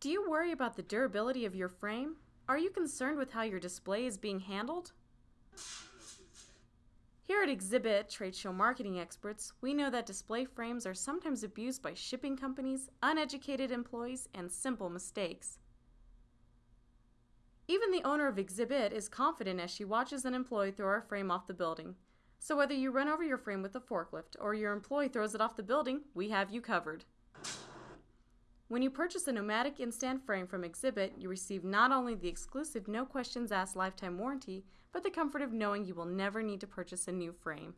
Do you worry about the durability of your frame? Are you concerned with how your display is being handled? Here at Exhibit, trade show marketing experts, we know that display frames are sometimes abused by shipping companies, uneducated employees, and simple mistakes. Even the owner of Exhibit is confident as she watches an employee throw our frame off the building. So whether you run over your frame with a forklift or your employee throws it off the building, we have you covered. When you purchase a Nomadic Instand frame from Exhibit, you receive not only the exclusive no questions asked lifetime warranty, but the comfort of knowing you will never need to purchase a new frame.